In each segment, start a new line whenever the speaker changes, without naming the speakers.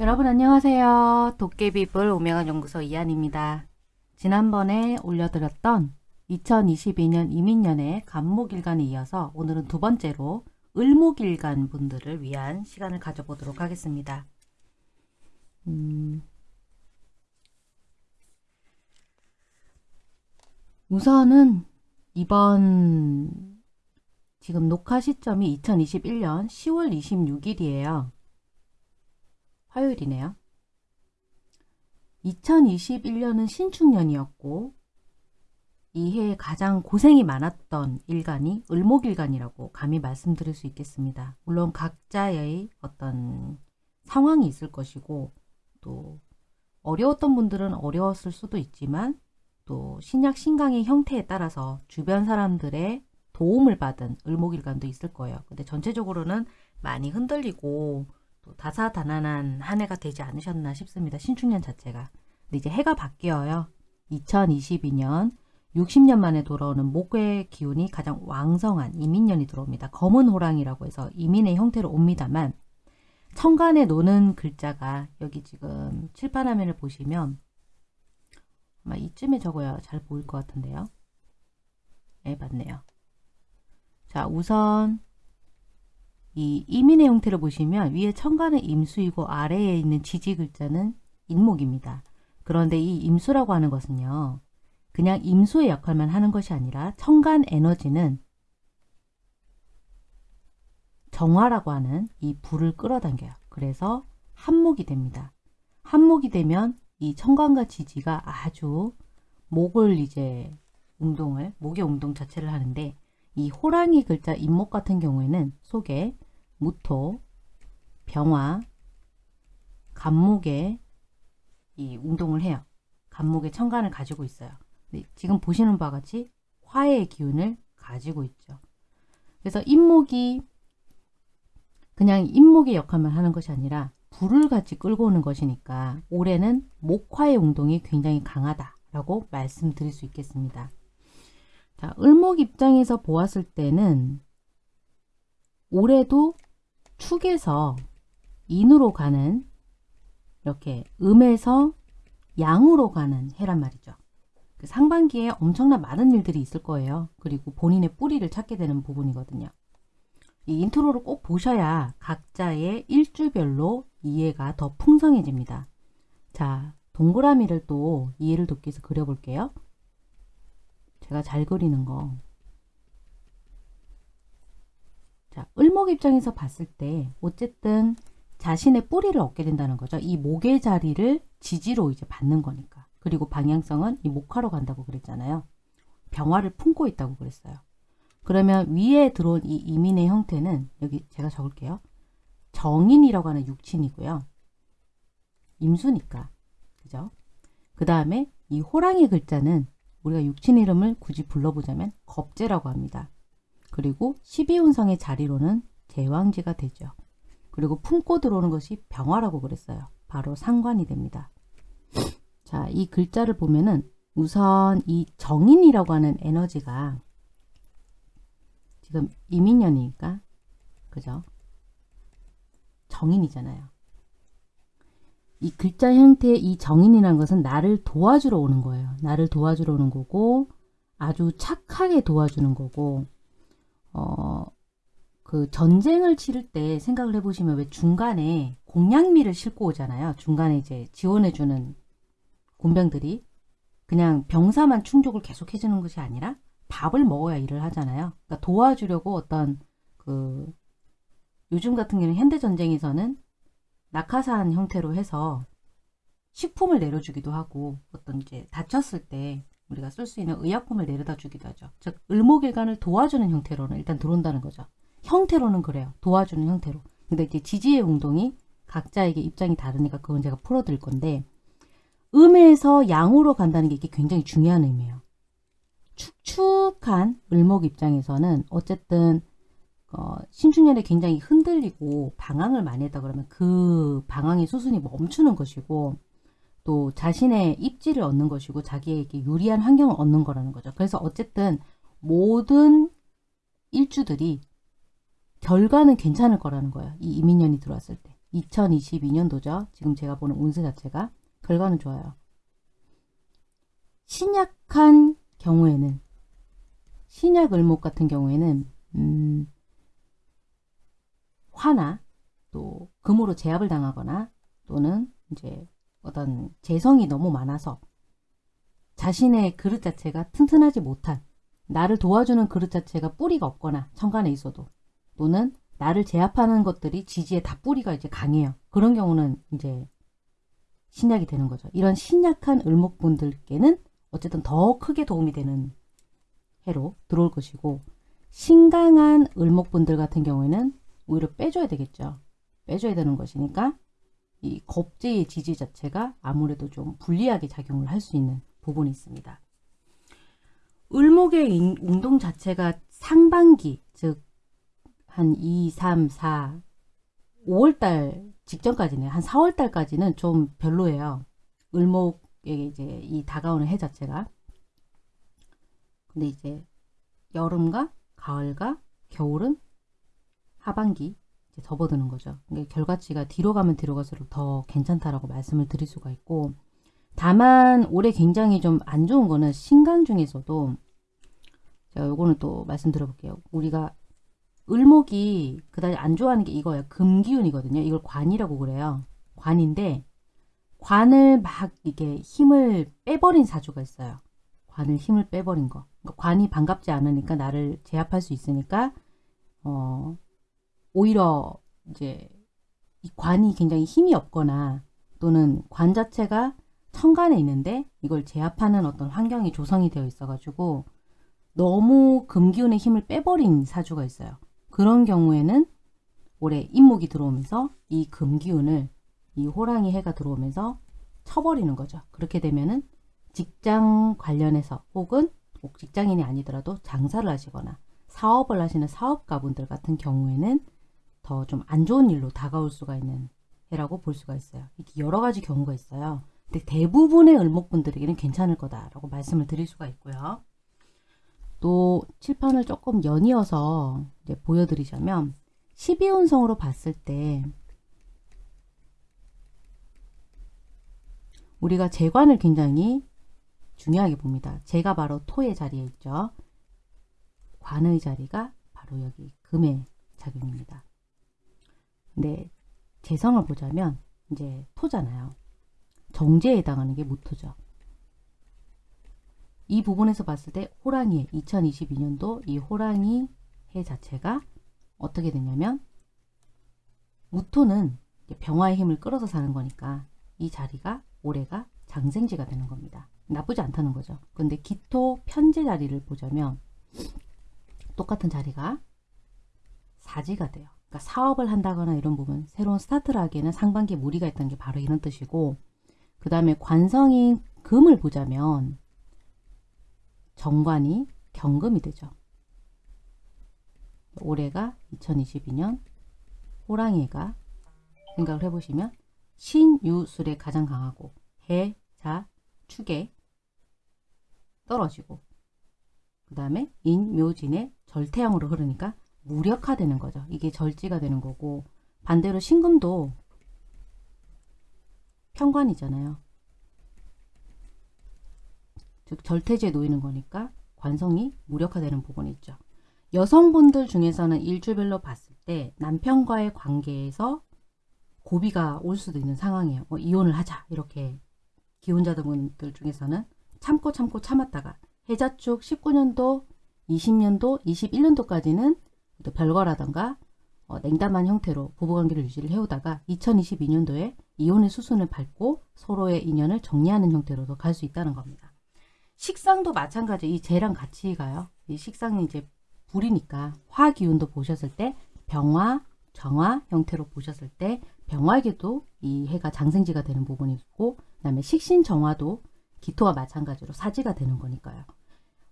여러분 안녕하세요. 도깨비불 오명한 연구소 이한입니다. 지난번에 올려드렸던 2022년 이민년의 간목일간에 이어서 오늘은 두 번째로 을목일간 분들을 위한 시간을 가져보도록 하겠습니다. 음, 우선은 이번 지금 녹화 시점이 2021년 10월 26일이에요. 화요일이네요. 2021년은 신축년이었고 이해 가장 고생이 많았던 일간이 을목일간이라고 감히 말씀드릴 수 있겠습니다. 물론 각자의 어떤 상황이 있을 것이고 또 어려웠던 분들은 어려웠을 수도 있지만 또 신약 신강의 형태에 따라서 주변 사람들의 도움을 받은 을목일간도 있을 거예요. 근데 전체적으로는 많이 흔들리고 또 다사다난한 한 해가 되지 않으셨나 싶습니다. 신축년 자체가. 근데 이제 해가 바뀌어요. 2022년 60년 만에 돌아오는 목의 기운이 가장 왕성한 이민년이 들어옵니다. 검은 호랑이라고 해서 이민의 형태로 옵니다만 천간에 노는 글자가 여기 지금 칠판 화면을 보시면 아마 이쯤에 적어야 잘 보일 것 같은데요. 네, 맞네요. 자, 우선 이 이민의 형태를 보시면 위에 천간은 임수이고 아래에 있는 지지 글자는 인목입니다. 그런데 이 임수라고 하는 것은요. 그냥 임수의 역할만 하는 것이 아니라 천간 에너지는 정화라고 하는 이 불을 끌어당겨요. 그래서 한목이 됩니다. 한목이 되면 이 천간과 지지가 아주 목을 이제 운동을 목의 운동 자체를 하는데 이 호랑이 글자 임목 같은 경우에는 속에 무토, 병화, 간목에 이 운동을 해요. 간목의 천간을 가지고 있어요. 지금 보시는 바와 같이 화의 기운을 가지고 있죠. 그래서 임목이 그냥 임목의 역할만 하는 것이 아니라 불을 같이 끌고 오는 것이니까 올해는 목화의 운동이 굉장히 강하다라고 말씀드릴 수 있겠습니다. 자, 을목 입장에서 보았을 때는 올해도 축에서 인으로 가는 이렇게 음에서 양으로 가는 해란 말이죠. 그 상반기에 엄청난 많은 일들이 있을 거예요. 그리고 본인의 뿌리를 찾게 되는 부분이거든요. 이 intro를 꼭 보셔야 각자의 일주별로 이해가 더 풍성해집니다. 자, 동그라미를 또 이해를 돕기 위해서 그려볼게요. 제가 잘 그리는 거. 자, 을목 입장에서 봤을 때 어쨌든 자신의 뿌리를 얻게 된다는 거죠. 이 목의 자리를 지지로 이제 받는 거니까. 그리고 방향성은 이 목화로 간다고 그랬잖아요. 병화를 품고 있다고 그랬어요. 그러면 위에 들어온 이 이민의 형태는 여기 제가 적을게요. 정인이라고 하는 육친이고요. 임수니까. 그죠? 그 다음에 이 호랑이 글자는 우리가 육친 이름을 굳이 불러보자면 겁재라고 합니다. 그리고 12운성의 자리로는 제왕지가 되죠. 그리고 품고 들어오는 것이 병화라고 그랬어요. 바로 상관이 됩니다. 자, 이 글자를 보면은 우선 이 정인이라고 하는 에너지가 지금 이민년이니까 그죠? 정인이잖아요. 이 글자 형태의 이 정인이라는 것은 나를 도와주러 오는 거예요. 나를 도와주러 오는 거고 아주 착하게 도와주는 거고 어, 그 전쟁을 치를 때 생각을 해보시면 왜 중간에 공양미를 싣고 오잖아요. 중간에 이제 지원해주는 군병들이 그냥 병사만 충족을 계속 해주는 것이 아니라 밥을 먹어야 일을 하잖아요. 그러니까 도와주려고 어떤 그 요즘 같은 경우는 현대전쟁에서는 낙하산 형태로 해서 식품을 내려주기도 하고 어떤 이제 다쳤을 때 우리가 쓸 수 있는 의약품을 내려다 주기도 하죠. 즉 을목일간을 도와주는 형태로는 일단 들어온다는 거죠. 형태로는 그래요. 도와주는 형태로. 근데 이제 지지의 운동이 각자에게 입장이 다르니까 그건 제가 풀어드릴 건데 음에서 양으로 간다는 게 이게 굉장히 중요한 의미예요. 축축한 을목 입장에서는 어쨌든 어, 신축년에 굉장히 흔들리고 방황을 많이 했다 그러면 그 방황의 수순이 멈추는 것이고 또 자신의 입지를 얻는 것이고 자기에게 유리한 환경을 얻는 거라는 거죠. 그래서 어쨌든 모든 일주들이 결과는 괜찮을 거라는 거예요. 이 이민년이 들어왔을 때. 2022년도죠. 지금 제가 보는 운세 자체가 결과는 좋아요. 신약한 경우에는 신약 을목 같은 경우에는 음, 화나 또 금으로 제압을 당하거나 또는 이제 어떤 재성이 너무 많아서 자신의 그릇 자체가 튼튼하지 못한 나를 도와주는 그릇 자체가 뿌리가 없거나 천간에 있어도 또는 나를 제압하는 것들이 지지에 다 뿌리가 이제 강해요. 그런 경우는 이제 신약이 되는 거죠. 이런 신약한 을목분들께는 어쨌든 더 크게 도움이 되는 해로 들어올 것이고 신강한 을목분들 같은 경우에는 오히려 빼줘야 되겠죠. 빼줘야 되는 것이니까 이 겁제의 지지 자체가 아무래도 좀 불리하게 작용을 할 수 있는 부분이 있습니다. 을목의 인- 운동 자체가 상반기, 즉, 한 2, 3, 4, 5월달 직전까지는, 한 4월달까지는 좀 별로예요. 을목의 이제 이 다가오는 해 자체가. 근데 이제 여름과 가을과 겨울은 하반기 접어드는 거죠. 그러니까 결과치가 뒤로 가면 뒤로 갈수록 더 괜찮다라고 말씀을 드릴 수가 있고 다만 올해 굉장히 좀 안 좋은 거는 신간 중에서도 제가 요거는 또 말씀드려 볼게요. 우리가 을목이 그다지 안 좋아하는 게 이거예요. 금기운이거든요. 이걸 관이라고 그래요. 관인데 관을 막 이게 힘을 빼버린 사주가 있어요. 관을 힘을 빼버린 거. 그러니까 관이 반갑지 않으니까 나를 제압할 수 있으니까 어 오히려 이제 이 관이 굉장히 힘이 없거나 또는 관 자체가 천간에 있는데 이걸 제압하는 어떤 환경이 조성이 되어 있어 가지고 너무 금기운의 힘을 빼버린 사주가 있어요. 그런 경우에는 올해 인목이 들어오면서 이 금기운을 이 호랑이 해가 들어오면서 쳐버리는 거죠. 그렇게 되면은 직장 관련해서 혹은 꼭 직장인이 아니더라도 장사를 하시거나 사업을 하시는 사업가분들 같은 경우에는 더 좀 안 좋은 일로 다가올 수가 있는 해라고 볼 수가 있어요. 이렇게 여러 가지 경우가 있어요. 근데 대부분의 을목분들에게는 괜찮을 거다라고 말씀을 드릴 수가 있고요. 또 칠판을 조금 연이어서 이제 보여드리자면 12운성으로 봤을 때 우리가 재관을 굉장히 중요하게 봅니다. 재가 바로 토의 자리에 있죠. 관의 자리가 바로 여기 금의 작용입니다. 근데 재성을 보자면 이제 토잖아요. 정제에 해당하는 게 무토죠. 이 부분에서 봤을 때 호랑이 2022년도 이 호랑이 해 자체가 어떻게 되냐면 무토는 병화의 힘을 끌어서 사는 거니까 이 자리가 올해가 장생지가 되는 겁니다. 나쁘지 않다는 거죠. 근데 기토 편제 자리를 보자면 똑같은 자리가 사지가 돼요. 그러니까 사업을 한다거나 이런 부분, 새로운 스타트를 하기에는 상반기에 무리가 있다는 게 바로 이런 뜻이고 그 다음에 관성인 금을 보자면 정관이 경금이 되죠. 올해가 2022년 호랑이가 생각을 해보시면 신유술에 가장 강하고 해, 자, 축에 떨어지고 그 다음에 인묘진의 절태형으로 흐르니까 무력화되는 거죠. 이게 절지가 되는 거고 반대로 신금도 편관이잖아요. 즉 절태지에 놓이는 거니까 관성이 무력화되는 부분이 있죠. 여성분들 중에서는 일주별로 봤을 때 남편과의 관계에서 고비가 올 수도 있는 상황이에요. 뭐 이혼을 하자 이렇게 기혼자분들 중에서는 참고 참고 참았다가 해자축 19년도, 20년도, 21년도까지는 또 별거라던가 어, 냉담한 형태로 부부관계를 유지를 해오다가 2022년도에 이혼의 수순을 밟고 서로의 인연을 정리하는 형태로도 갈 수 있다는 겁니다. 식상도 마찬가지 이 재랑 같이 가요. 이 식상이 이제 불이니까 화 기운도 보셨을 때 병화, 정화 형태로 보셨을 때 병화에게도 이 해가 장생지가 되는 부분이 있고 그 다음에 식신 정화도 기토와 마찬가지로 사지가 되는 거니까요.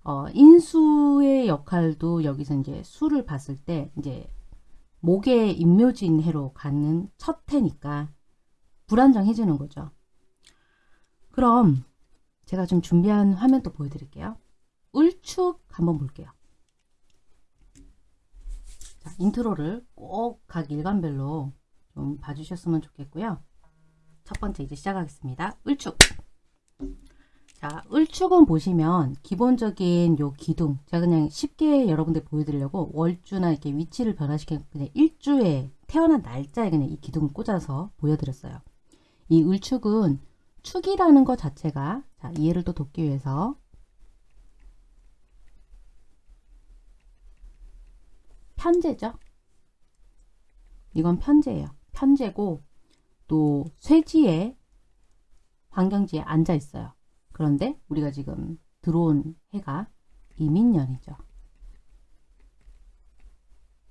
어, 인수의 역할도 여기서 이제 수를 봤을 때 이제 목의 임묘진 해로 가는 첫 해니까 불안정해지는 거죠. 그럼 제가 좀 준비한 화면 또 보여드릴게요. 을축 한번 볼게요. 자, 인트로를 꼭 각 일간별로 좀 봐주셨으면 좋겠고요. 첫 번째 이제 시작하겠습니다. 을축. 자, 을축은 보시면 기본적인 요 기둥 제가 그냥 쉽게 여러분들 보여드리려고 월주나 이렇게 위치를 변화시켜 그냥 일주에 태어난 날짜에 그냥 이 기둥을 꽂아서 보여드렸어요. 이 을축은 축이라는 것 자체가 자, 이해를 또 돕기 위해서 편제죠. 이건 편제예요. 편제고 또 쇠지에 환경지에 앉아 있어요. 그런데 우리가 지금 들어온 해가 이민년이죠.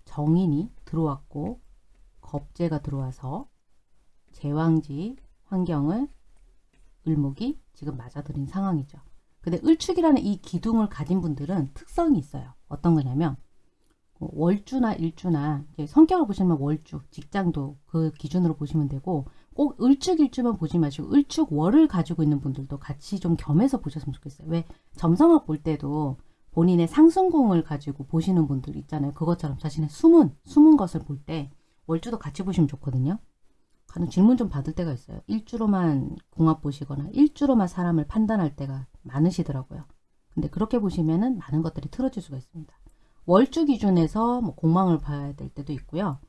정인이 들어왔고 겁재가 들어와서 제왕지 환경을 을목이 지금 맞아들인 상황이죠. 근데 을축이라는 이 기둥을 가진 분들은 특성이 있어요. 어떤 거냐면 뭐 월주나 일주나 성격을 보시면 월주, 직장도 그 기준으로 보시면 되고 꼭 을축일주만 보지 마시고 을축월을 가지고 있는 분들도 같이 좀 겸해서 보셨으면 좋겠어요. 왜 점성학 볼 때도 본인의 상승공을 가지고 보시는 분들 있잖아요. 그것처럼 자신의 숨은 숨은 것을 볼 때 월주도 같이 보시면 좋거든요. 가는 질문 좀 받을 때가 있어요. 일주로만 공합 보시거나 일주로만 사람을 판단할 때가 많으시더라고요. 근데 그렇게 보시면은 많은 것들이 틀어질 수가 있습니다. 월주 기준에서 뭐 공망을 봐야 될 때도 있고요.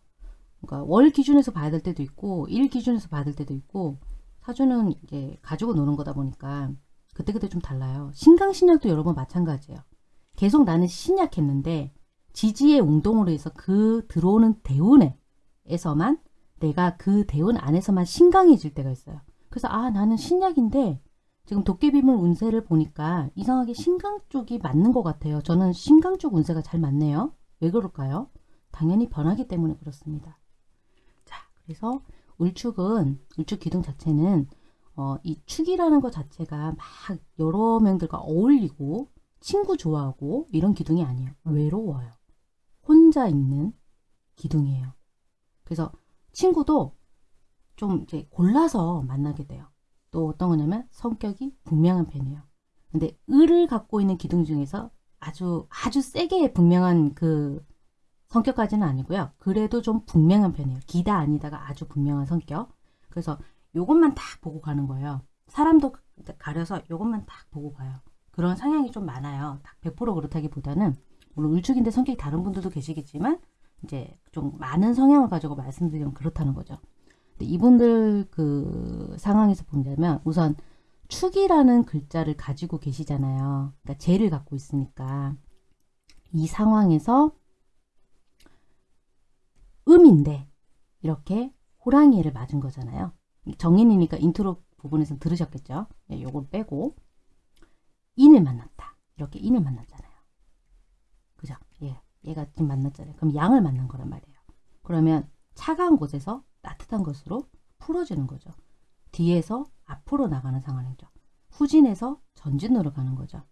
그러니까 월 기준에서 봐야 될 때도 있고 일 기준에서 봐야 될 때도 있고 사주는 이제 가지고 노는 거다 보니까 그때그때 좀 달라요. 신강신약도 여러분 마찬가지예요. 계속 나는 신약했는데 지지의 운동으로 해서 그 들어오는 대운에서만 내가 그 대운 안에서만 신강해질 때가 있어요. 그래서 아 나는 신약인데 지금 도깨비물 운세를 보니까 이상하게 신강 쪽이 맞는 것 같아요. 저는 신강 쪽 운세가 잘 맞네요. 왜 그럴까요? 당연히 변하기 때문에 그렇습니다. 자, 그래서 울축은 울축 기둥 자체는 어, 이 축이라는 것 자체가 막 여러 명들과 어울리고 친구 좋아하고 이런 기둥이 아니에요. 외로워요. 혼자 있는 기둥이에요. 그래서 친구도 좀 이제 골라서 만나게 돼요. 또 어떤 거냐면 성격이 분명한 편이에요. 근데 을을 갖고 있는 기둥 중에서 아주 아주 세게 분명한 그 성격까지는 아니고요. 그래도 좀 분명한 편이에요. 기다 아니다가 아주 분명한 성격. 그래서 요것만 딱 보고 가는 거예요. 사람도 가려서 요것만 딱 보고 가요. 그런 성향이 좀 많아요. 딱 100% 그렇다기보다는 물론 을축인데 성격이 다른 분들도 계시겠지만 이제 좀 많은 성향을 가지고 말씀드리면 그렇다는 거죠. 근데 이분들 그 상황에서 본다면 우선 축이라는 글자를 가지고 계시잖아요. 그러니까 재를 갖고 있으니까 이 상황에서 음인데 이렇게 호랑이를 맞은 거잖아요. 정인이니까 인트로 부분에서 들으셨겠죠. 예, 요걸 빼고 인을 만났다. 이렇게 인을 만났잖아요. 그죠? 예, 얘가 지금 만났잖아요. 그럼 양을 만난 거란 말이에요. 그러면 차가운 곳에서 따뜻한 것으로 풀어지는 거죠. 뒤에서 앞으로 나가는 상황이죠. 후진에서 전진으로 가는 거죠.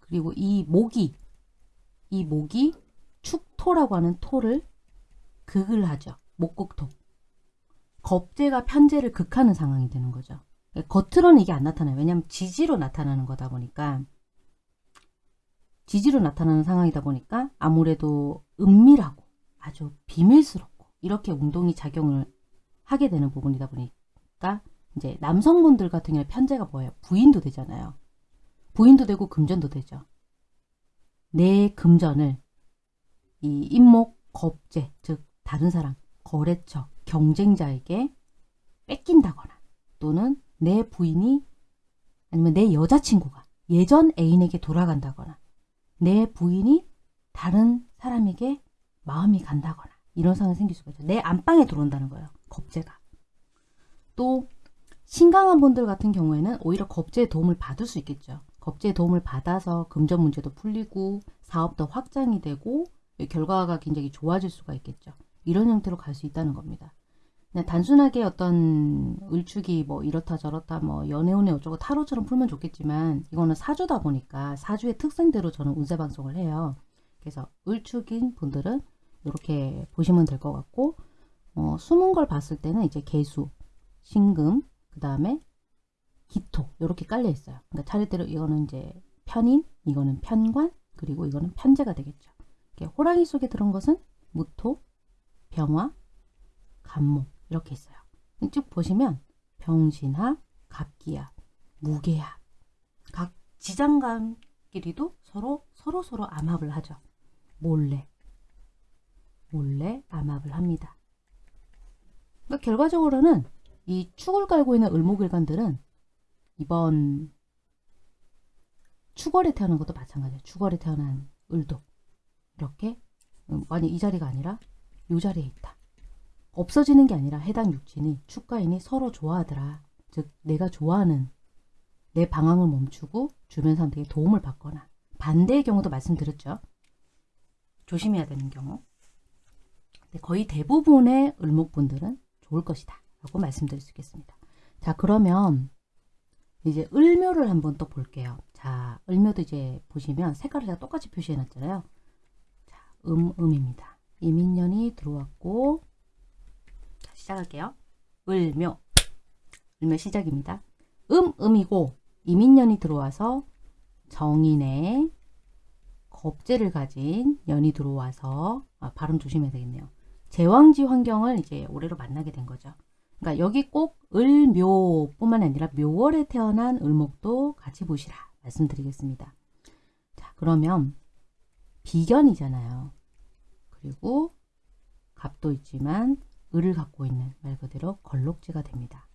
그리고 이 목이 이 목이 축토라고 하는 토를 극을 하죠. 목극토. 겁재가 편재를 극하는 상황이 되는 거죠. 겉으로는 이게 안 나타나요. 왜냐하면 지지로 나타나는 거다 보니까 지지로 나타나는 상황이다 보니까 아무래도 은밀하고 아주 비밀스럽고 이렇게 운동이 작용을 하게 되는 부분이다 보니까 이제 남성분들 같은 경우에 편제가 뭐예요? 부인도 되잖아요. 부인도 되고 금전도 되죠. 내 금전을 이 임목, 겁제, 즉 다른 사람, 거래처, 경쟁자에게 뺏긴다거나 또는 내 부인이 아니면 내 여자친구가 예전 애인에게 돌아간다거나 내 부인이 다른 사람에게 마음이 간다거나 이런 상황이 생길 수가 있죠. 내 안방에 들어온다는 거예요. 겁재가. 또 신강한 분들 같은 경우에는 오히려 겁재의 도움을 받을 수 있겠죠. 겁재의 도움을 받아서 금전 문제도 풀리고 사업도 확장이 되고 결과가 굉장히 좋아질 수가 있겠죠. 이런 형태로 갈 수 있다는 겁니다. 단순하게 어떤 을축이 뭐 이렇다 저렇다 뭐 연애운에 어쩌고 타로처럼 풀면 좋겠지만 이거는 사주다 보니까 사주의 특성대로 저는 운세 방송을 해요. 그래서 을축인 분들은 이렇게 보시면 될 것 같고 어, 숨은 걸 봤을 때는 이제 개수, 신금, 그 다음에 기토 이렇게 깔려 있어요. 그러니까 차례대로 이거는 이제 편인, 이거는 편관, 그리고 이거는 편제가 되겠죠. 호랑이 속에 들은 것은 무토, 병화, 간목 이렇게 있어요. 쭉 보시면 병신합, 갑기합, 무게합 각 지장간끼리도 서로 서로 서로 암합을 하죠. 몰래 몰래 암합을 합니다. 그러니까 결과적으로는 이 축을 깔고 있는 을목일간들은 이번 축월에 태어난 것도 마찬가지예요. 축월에 태어난 을도 이렇게 음, 만약 이 자리가 아니라 이 자리에 있다. 없어지는 게 아니라 해당 육친이 축가인이 서로 좋아하더라. 즉 내가 좋아하는 내 방황을 멈추고 주변 사람들에게 도움을 받거나 반대의 경우도 말씀드렸죠. 조심해야 되는 경우. 거의 대부분의 을목분들은 좋을 것이다. 라고 말씀드릴 수 있겠습니다. 자 그러면 이제 을묘를 한번 또 볼게요. 자 을묘도 이제 보시면 색깔을 제가 똑같이 표시해 놨잖아요. 자, 음, 음입니다. 이민년이 들어왔고 자, 시작할게요. 을묘 을묘 시작입니다. 음, 음이고 이민년이 들어와서 정인의 겁재를 가진 년이 들어와서 아, 발음 조심해야 되겠네요. 제왕지 환경을 이제 올해로 만나게 된 거죠. 그러니까 여기 꼭 을묘뿐만 아니라 묘월에 태어난 을목도 같이 보시라 말씀드리겠습니다. 자 그러면 비견이잖아요. 그리고 갑도 있지만 을을 갖고 있는 말 그대로 걸록지가 됩니다.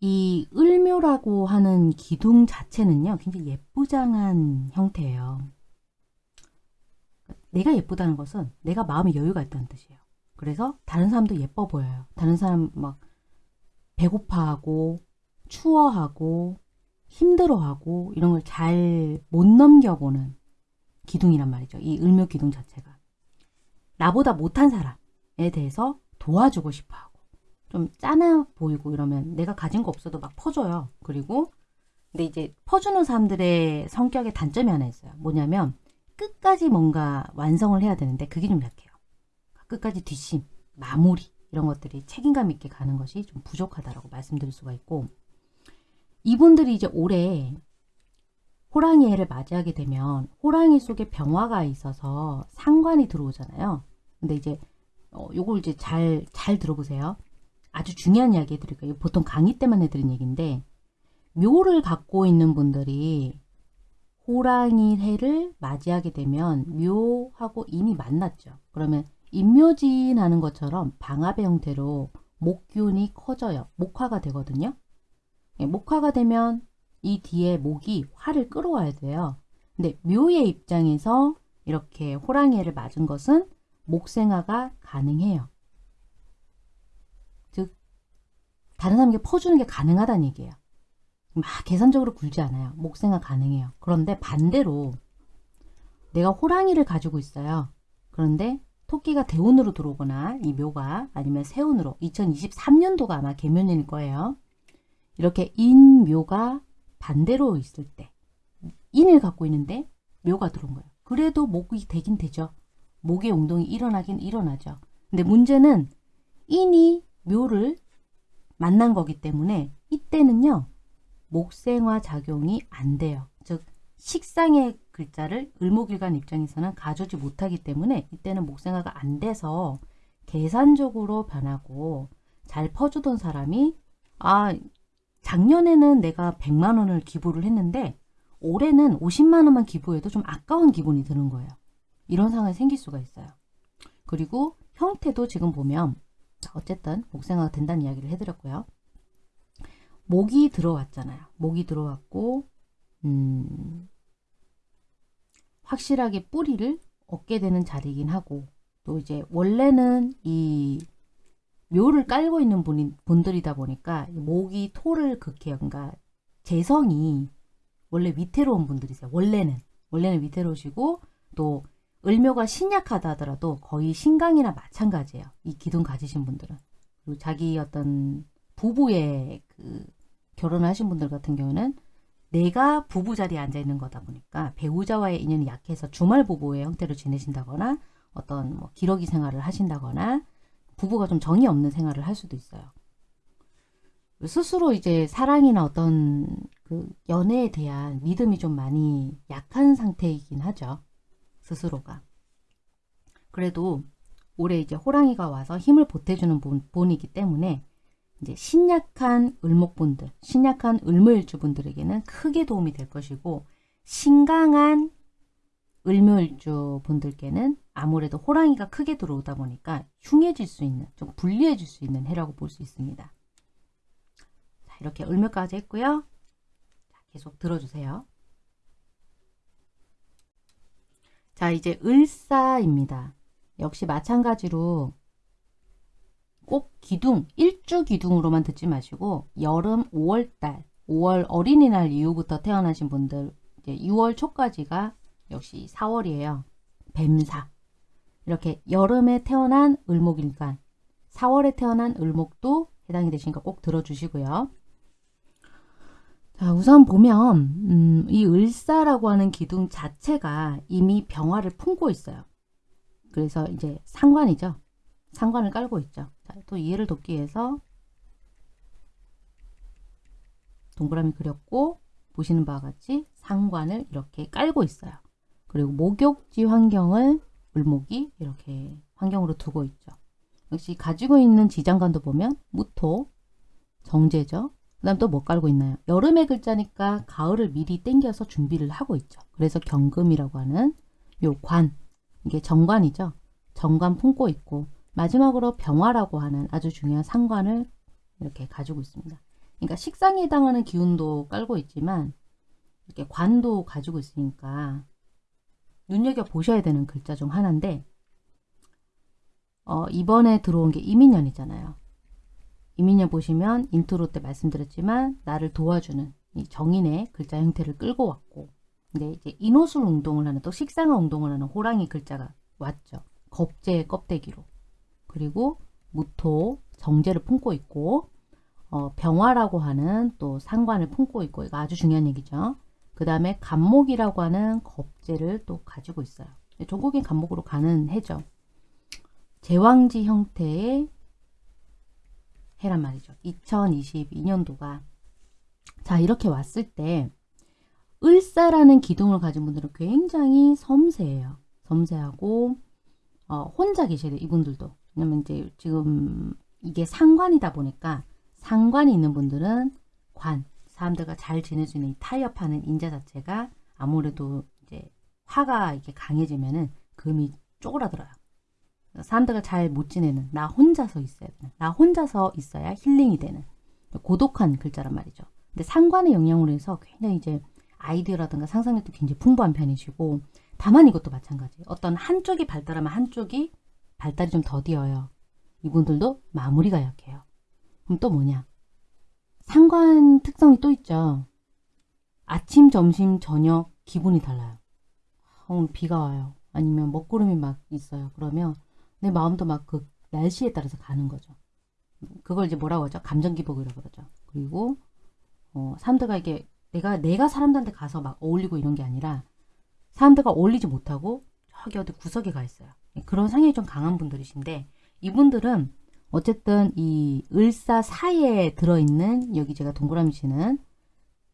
이 을묘라고 하는 기둥 자체는요 굉장히 예쁘장한 형태예요. 내가 예쁘다는 것은 내가 마음의 여유가 있다는 뜻이에요. 그래서 다른 사람도 예뻐 보여요. 다른 사람 막 배고파하고 추워하고 힘들어하고 이런 걸 잘 못 넘겨보는 기둥이란 말이죠. 이 을묘 기둥 자체가. 나보다 못한 사람에 대해서 도와주고 싶어 하고 좀 짠해 보이고 이러면 내가 가진 거 없어도 막 퍼줘요. 그리고 근데 이제 퍼주는 사람들의 성격의 단점이 하나 있어요. 뭐냐면 끝까지 뭔가 완성을 해야 되는데 그게 좀 약해요. 끝까지 뒷심, 마무리 이런 것들이 책임감 있게 가는 것이 좀 부족하다라고 말씀드릴 수가 있고 이분들이 이제 올해 호랑이 해를 맞이하게 되면 호랑이 속에 병화가 있어서 상관이 들어오잖아요. 근데 이제 어, 요걸 이제 잘, 잘 들어보세요. 아주 중요한 이야기 해드릴게요. 보통 강의 때만 해드린 얘기인데 묘를 갖고 있는 분들이 호랑이 해를 맞이하게 되면 묘하고 이미 만났죠. 그러면 인묘진 하는 것처럼 방압의 형태로 목균이 커져요. 목화가 되거든요. 예, 목화가 되면 이 뒤에 목이 화를 끌어와야 돼요. 근데 묘의 입장에서 이렇게 호랑이를 맞은 것은 목생화가 가능해요. 즉 다른 사람에게 퍼주는 게 가능하다는 얘기예요. 막 계산적으로 굴지 않아요. 목생화 가능해요. 그런데 반대로 내가 호랑이를 가지고 있어요. 그런데 토끼가 대운으로 들어오거나 이 묘가 아니면 세운으로 2023년도가 아마 개묘년일 거예요. 이렇게 인묘가 반대로 있을 때 인을 갖고 있는데 묘가 들어온 거예요. 그래도 목이 되긴 되죠. 목의 운동이 일어나긴 일어나죠. 근데 문제는 인이 묘를 만난 거기 때문에 이때는요. 목생화 작용이 안 돼요. 즉 식상의 글자를 을목일간 입장에서는 가져오지 못하기 때문에 이때는 목생화가 안 돼서 계산적으로 변하고 잘 퍼주던 사람이 아 작년에는 내가 100만 원을 기부를 했는데 올해는 50만 원만 기부해도 좀 아까운 기분이 드는 거예요. 이런 상황이 생길 수가 있어요. 그리고 형태도 지금 보면 어쨌든 목생화가 된다는 이야기를 해드렸고요. 목이 들어왔잖아요. 목이 들어왔고 음, 확실하게 뿌리를 얻게 되는 자리이긴 하고 또 이제 원래는 이 묘를 깔고 있는 분이, 분들이다 보니까 목이 토를 극해요. 그러니까 재성이 원래 위태로운 분들이세요. 원래는 원래는 위태로우시고 또 을묘가 신약하다 하더라도 거의 신강이나 마찬가지예요. 이 기둥 가지신 분들은. 그리고 자기 어떤 부부의 그 결혼을 하신 분들 같은 경우는 내가 부부 자리에 앉아 있는 거다 보니까 배우자와의 인연이 약해서 주말 부부의 형태로 지내신다거나 어떤 뭐 기러기 생활을 하신다거나 부부가 좀 정이 없는 생활을 할 수도 있어요. 스스로 이제 사랑이나 어떤 그 연애에 대한 믿음이 좀 많이 약한 상태이긴 하죠. 스스로가. 그래도 올해 이제 호랑이가 와서 힘을 보태주는 본, 본이기 때문에 이제 신약한 을목분들, 신약한 을무일주분들에게는 크게 도움이 될 것이고 신강한 을묘일주 분들께는 아무래도 호랑이가 크게 들어오다 보니까 흉해질 수 있는, 좀 불리해질 수 있는 해라고 볼 수 있습니다. 자, 이렇게 을묘까지 했고요. 자, 계속 들어주세요. 자, 이제 을사입니다. 역시 마찬가지로 꼭 기둥, 일주 기둥으로만 듣지 마시고 여름 5월달, 5월 어린이날 이후부터 태어나신 분들 이제 6월 초까지가 역시 4월이에요. 뱀사. 이렇게 여름에 태어난 을목일간, 4월에 태어난 을목도 해당이 되시니까 꼭 들어주시고요. 자, 우선 보면 음, 이 을사라고 하는 기둥 자체가 이미 병화를 품고 있어요. 그래서 이제 상관이죠. 상관을 깔고 있죠. 자, 또 이해를 돕기 위해서 동그라미 그렸고 보시는 바와 같이 상관을 이렇게 깔고 있어요. 그리고 목욕지 환경을 을목이 이렇게 환경으로 두고 있죠. 역시 가지고 있는 지장간도 보면 무토, 정제죠. 그 다음 또 뭐 깔고 있나요? 여름의 글자니까 가을을 미리 땡겨서 준비를 하고 있죠. 그래서 경금이라고 하는 요 관, 이게 정관이죠. 정관 품고 있고 마지막으로 병화라고 하는 아주 중요한 상관을 이렇게 가지고 있습니다. 그러니까 식상에 해당하는 기운도 깔고 있지만 이렇게 관도 가지고 있으니까 눈여겨 보셔야 되는 글자 중 하나인데 어, 이번에 들어온 게 임인년이잖아요. 임인년 보시면 인트로 때 말씀드렸지만 나를 도와주는 이 정인의 글자 형태를 끌고 왔고 근데 이제 인호술 운동을 하는 또 식상화 운동을 하는 호랑이 글자가 왔죠. 겁재의 껍데기로. 그리고 무토, 정제를 품고 있고 어, 병화라고 하는 또 상관을 품고 있고 이거 아주 중요한 얘기죠. 그 다음에 간목이라고 하는 겁재를 또 가지고 있어요. 종국인 간목으로 가는 해죠. 제왕지 형태의 해란 말이죠. 2022년도가 자 이렇게 왔을 때 을사라는 기둥을 가진 분들은 굉장히 섬세해요. 섬세하고 어, 혼자 계셔야 돼요. 이분들도. 왜냐면 이제 지금 이게 상관이다 보니까 상관이 있는 분들은 관, 사람들과 잘 지내주는 타협하는 인자 자체가 아무래도 이제 화가 이렇게 강해지면은 금이 쪼그라들어요. 사람들과 잘 못 지내는 나 혼자서 있어야 되는 나 혼자서 있어야 힐링이 되는 고독한 글자란 말이죠. 근데 상관의 영향으로 해서 굉장히 이제 아이디어라든가 상상력도 굉장히 풍부한 편이시고 다만 이것도 마찬가지. 어떤 한쪽이 발달하면 한쪽이 발달이 좀 더디어요. 이분들도 마무리가 약해요. 그럼 또 뭐냐? 상관 특성이 또 있죠. 아침, 점심, 저녁 기분이 달라요. 아, 오늘 비가 와요. 아니면 먹구름이 막 있어요. 그러면 내 마음도 막 그 날씨에 따라서 가는 거죠. 그걸 이제 뭐라고 하죠? 감정기복이라고 그러죠. 그리고 어, 사람들과 이게 내가 내가 사람들한테 가서 막 어울리고 이런 게 아니라 사람들과 어울리지 못하고 저기 어디 구석에 가 있어요. 그런 상향이 좀 강한 분들이신데 이분들은 어쨌든 이 을사 사이에 들어있는 여기 제가 동그라미 치는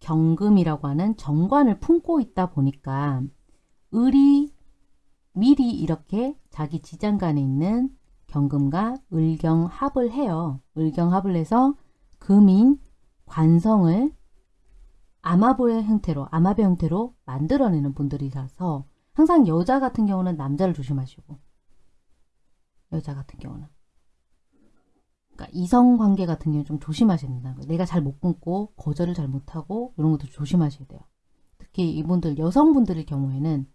경금이라고 하는 정관을 품고 있다 보니까 을이 미리 이렇게 자기 지장간에 있는 경금과 을경합을 해요. 을경합을 해서 금인 관성을 아마보의 형태로 아마배 형태로 만들어내는 분들이라서 항상 여자 같은 경우는 남자를 조심하시고 여자 같은 경우는 그러니까 이성 관계 같은 경우 좀 조심하셔야 거예요. 내가 잘 못 끊고 거절을 잘 못하고 이런 것도 조심하셔야 돼요. 특히 이분들 여성분들의 경우에는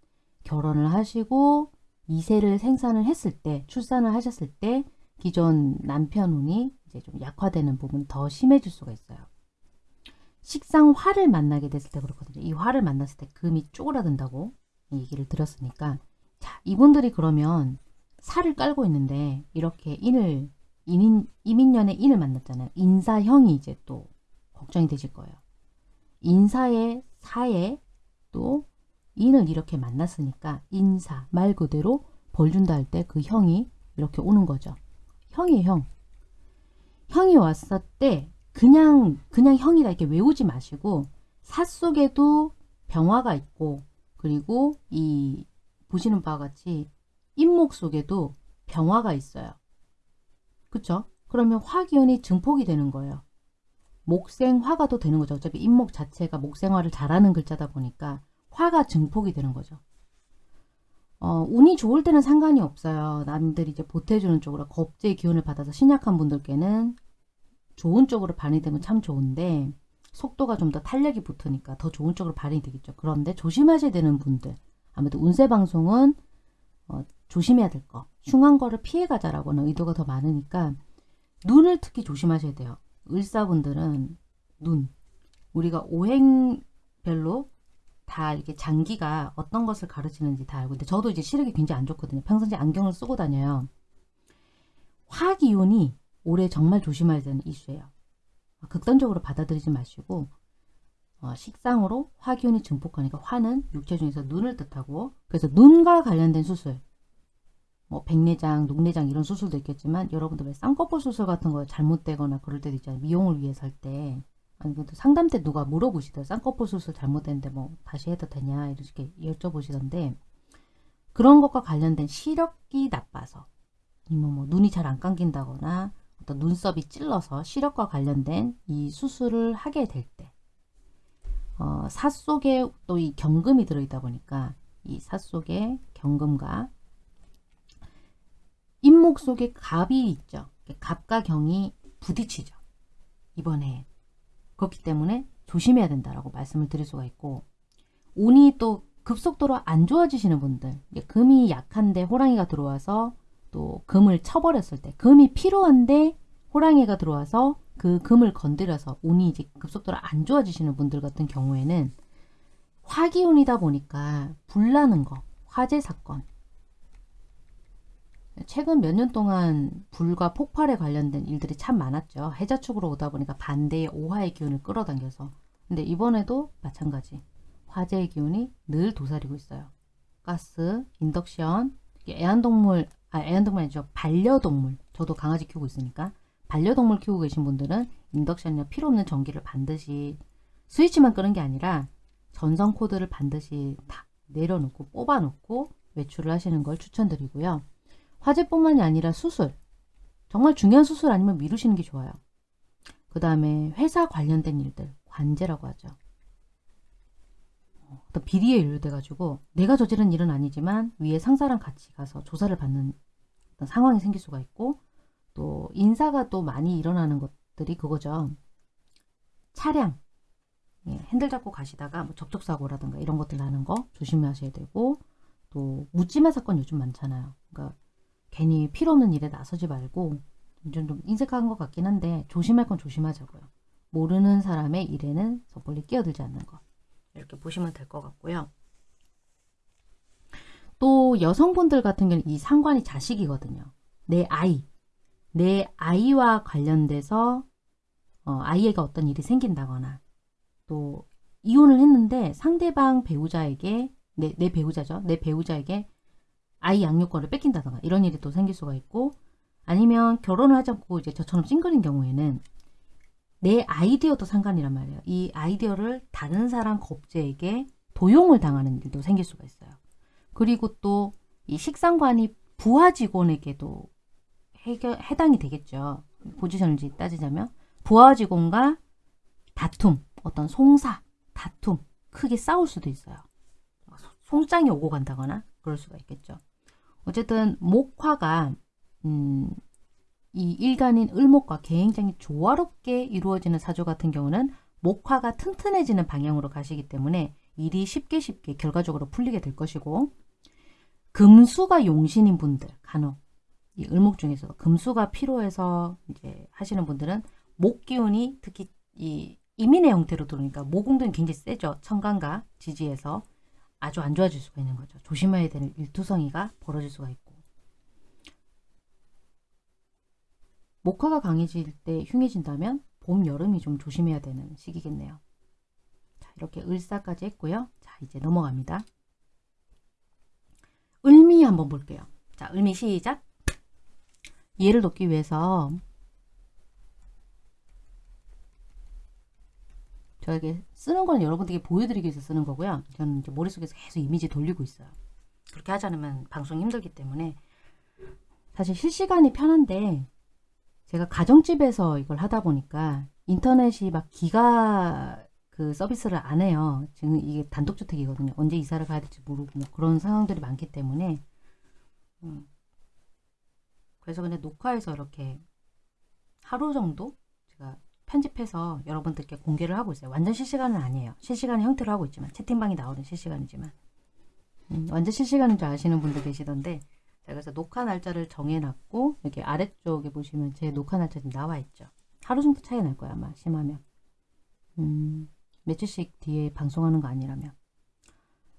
결혼을 하시고 이세를 생산을 했을 때 출산을 하셨을 때 기존 남편 운이 이제 좀 약화되는 부분 더 심해질 수가 있어요. 식상 화를 만나게 됐을 때 그렇거든요. 이 화를 만났을 때 금이 쪼그라든다고 얘기를 드렸으니까 자 이분들이 그러면 살을 깔고 있는데 이렇게 인을 인인, 이민년의 인을 만났잖아요. 인사형이 이제 또 걱정이 되실 거예요. 인사의 사에 또 인을 이렇게 만났으니까 인사 말 그대로 벌 준다 할 때 그 형이 이렇게 오는 거죠. 형이 형. 형이 왔을 때 그냥 그냥 형이다 이렇게 외우지 마시고 사 속에도 병화가 있고 그리고 이 보시는 바와 같이 인목 속에도 병화가 있어요. 그쵸? 그러면 화기운이 증폭이 되는 거예요. 목생화가 또 되는 거죠. 어차피 인목 자체가 목생화를 잘하는 글자다 보니까 화가 증폭이 되는 거죠. 어, 운이 좋을 때는 상관이 없어요. 남들이 이제 보태주는 쪽으로 겁제의 기운을 받아서 신약한 분들께는 좋은 쪽으로 반이 되면 참 좋은데 속도가 좀 더 탄력이 붙으니까 더 좋은 쪽으로 발휘 되겠죠. 그런데 조심하셔야 되는 분들 아무래도 운세 방송은 어, 조심해야 될 거. 흉한 거를 피해가자라고는 의도가 더 많으니까 눈을 특히 조심하셔야 돼요. 을사분들은 눈. 우리가 오행별로 다 이렇게 장기가 어떤 것을 가르치는지 다 알고 근데 저도 이제 시력이 굉장히 안 좋거든요. 평상시에 안경을 쓰고 다녀요. 화기운이 올해 정말 조심해야 되는 이슈예요. 극단적으로 받아들이지 마시고 어, 식상으로 화기운이 증폭하니까 화는 육체 중에서 눈을 뜻하고 그래서 눈과 관련된 수술 뭐 백내장, 녹내장 이런 수술도 있겠지만 여러분들 왜 쌍꺼풀 수술 같은 거 잘못되거나 그럴 때도 있잖아요. 미용을 위해서 할 때. 아니 근데 상담 때 누가 물어보시더라고요. 쌍꺼풀 수술 잘못됐는데 뭐 다시 해도 되냐 이렇게 여쭤보시던데 그런 것과 관련된 시력이 나빠서 아니면 뭐 눈이 잘 안 감긴다거나 어떤 눈썹이 찔러서 시력과 관련된 이 수술을 하게 될 때, 어, 사 속에 또 이 경금이 들어있다 보니까 이 사 속에 경금과 인목 속에 갑이 있죠. 갑과 경이 부딪히죠. 이번에 그렇기 때문에 조심해야 된다라고 말씀을 드릴 수가 있고 운이 또 급속도로 안 좋아지시는 분들 금이 약한데 호랑이가 들어와서 또 금을 쳐버렸을 때 금이 필요한데 호랑이가 들어와서 그 금을 건드려서 운이 이제 급속도로 안 좋아지시는 분들 같은 경우에는 화기운이다 보니까 불나는 거, 화재 사건 최근 몇 년 동안 불과 폭발에 관련된 일들이 참 많았죠. 해자 축으로 오다 보니까 반대의 오화의 기운을 끌어당겨서 근데 이번에도 마찬가지 화재의 기운이 늘 도사리고 있어요. 가스, 인덕션, 애완동물 아, 애완동물 아니죠. 반려동물. 저도 강아지 키우고 있으니까. 반려동물 키우고 계신 분들은 인덕션이나 필요 없는 전기를 반드시 스위치만 끄는 게 아니라 전선 코드를 반드시 다 내려놓고 뽑아놓고 외출을 하시는 걸 추천드리고요. 화재뿐만이 아니라 수술. 정말 중요한 수술 아니면 미루시는 게 좋아요. 그 다음에 회사 관련된 일들, 관제라고 하죠. 어떤 비리에 연루돼가지고 내가 저지른 일은 아니지만 위에 상사랑 같이 가서 조사를 받는 어떤 상황이 생길 수가 있고 또 인사가 또 많이 일어나는 것들이 그거죠. 차량 예, 핸들 잡고 가시다가 뭐 접촉사고라든가 이런 것들 나는 거 조심하셔야 되고 또 묻지마 사건 요즘 많잖아요. 그러니까 괜히 필요 없는 일에 나서지 말고 좀, 좀 인색한 것 같긴 한데 조심할 건 조심하자고요. 모르는 사람의 일에는 섣불리 끼어들지 않는 것. 이렇게 보시면 될 것 같고요. 또 여성분들 같은 경우는 이 상관이 자식이거든요. 내 아이, 내 아이와 관련돼서 어, 아이에게 어떤 일이 생긴다거나 또 이혼을 했는데 상대방 배우자에게 내, 내 배우자죠. 내 배우자에게 아이 양육권을 뺏긴다거나 이런 일이 또 생길 수가 있고 아니면 결혼을 하지 않고 이제 저처럼 싱글인 경우에는 내 아이디어도 상관이란 말이에요. 이 아이디어를 다른 사람 겁제에게 도용을 당하는 일도 생길 수가 있어요. 그리고 또 이 식상관이 부하 직원에게도 해결, 해당이 되겠죠. 포지션을 따지자면 부하 직원과 다툼, 어떤 송사, 다툼, 크게 싸울 수도 있어요. 송장이 오고 간다거나 그럴 수가 있겠죠. 어쨌든 목화가 음, 이 일간인 을목과 굉장히 조화롭게 이루어지는 사주 같은 경우는 목화가 튼튼해지는 방향으로 가시기 때문에 일이 쉽게 쉽게 결과적으로 풀리게 될 것이고 금수가 용신인 분들 간혹 이 을목 중에서도 금수가 필요해서 이제 하시는 분들은 목 기운이 특히 이 이민의 형태로 들어오니까 모공도 굉장히 세죠. 천간과 지지에서 아주 안 좋아질 수가 있는 거죠. 조심해야 되는 일투성이가 벌어질 수가 있고 목화가 강해질 때 흉해진다면 봄, 여름이 좀 조심해야 되는 시기겠네요. 자, 이렇게 을사까지 했고요. 자, 이제 넘어갑니다. 을미 한번 볼게요. 자, 을미 시작. 이해를 돕기 위해서 저에게 쓰는 건 여러분들에게 보여드리기 위해서 쓰는 거고요. 저는 이제 머릿속에서 계속 이미지 돌리고 있어요. 그렇게 하지 않으면 방송 힘들기 때문에 사실 실시간이 편한데 제가 가정집에서 이걸 하다 보니까 인터넷이 막 기가 그 서비스를 안 해요. 지금 이게 단독주택이거든요. 언제 이사를 가야 될지 모르고 뭐 그런 상황들이 많기 때문에 음. 그래서 그냥 녹화해서 이렇게 하루 정도 제가 편집해서 여러분들께 공개를 하고 있어요. 완전 실시간은 아니에요. 실시간의 형태로 하고 있지만 채팅방이 나오는 실시간이지만 음, 완전 실시간인 줄 아시는 분들 계시던데 제가 그래서 녹화 날짜를 정해놨고 여기 아래쪽에 보시면 제 녹화 날짜 지금 나와 있죠. 하루 정도 차이 날 거야 아마 심하면 음, 며칠씩 뒤에 방송하는 거 아니라면